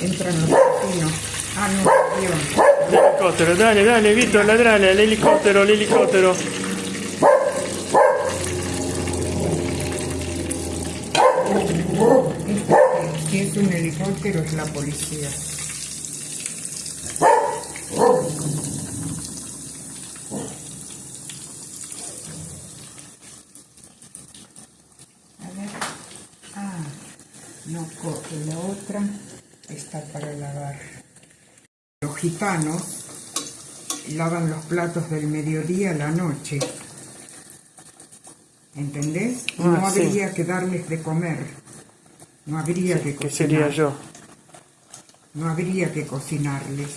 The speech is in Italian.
Entrano vicino. Ah no, io. L'elicottero, dale, dale, Vito, ladrale, l'elicottero, l'elicottero. Si es un helicóptero es la policía. No coge la otra. Está para lavar. Los gitanos lavan los platos del mediodía a la noche. ¿Entendés? Ah, no sí. habría que darles de comer. No habría que Que cocinar. sería yo. No habría que cocinarles.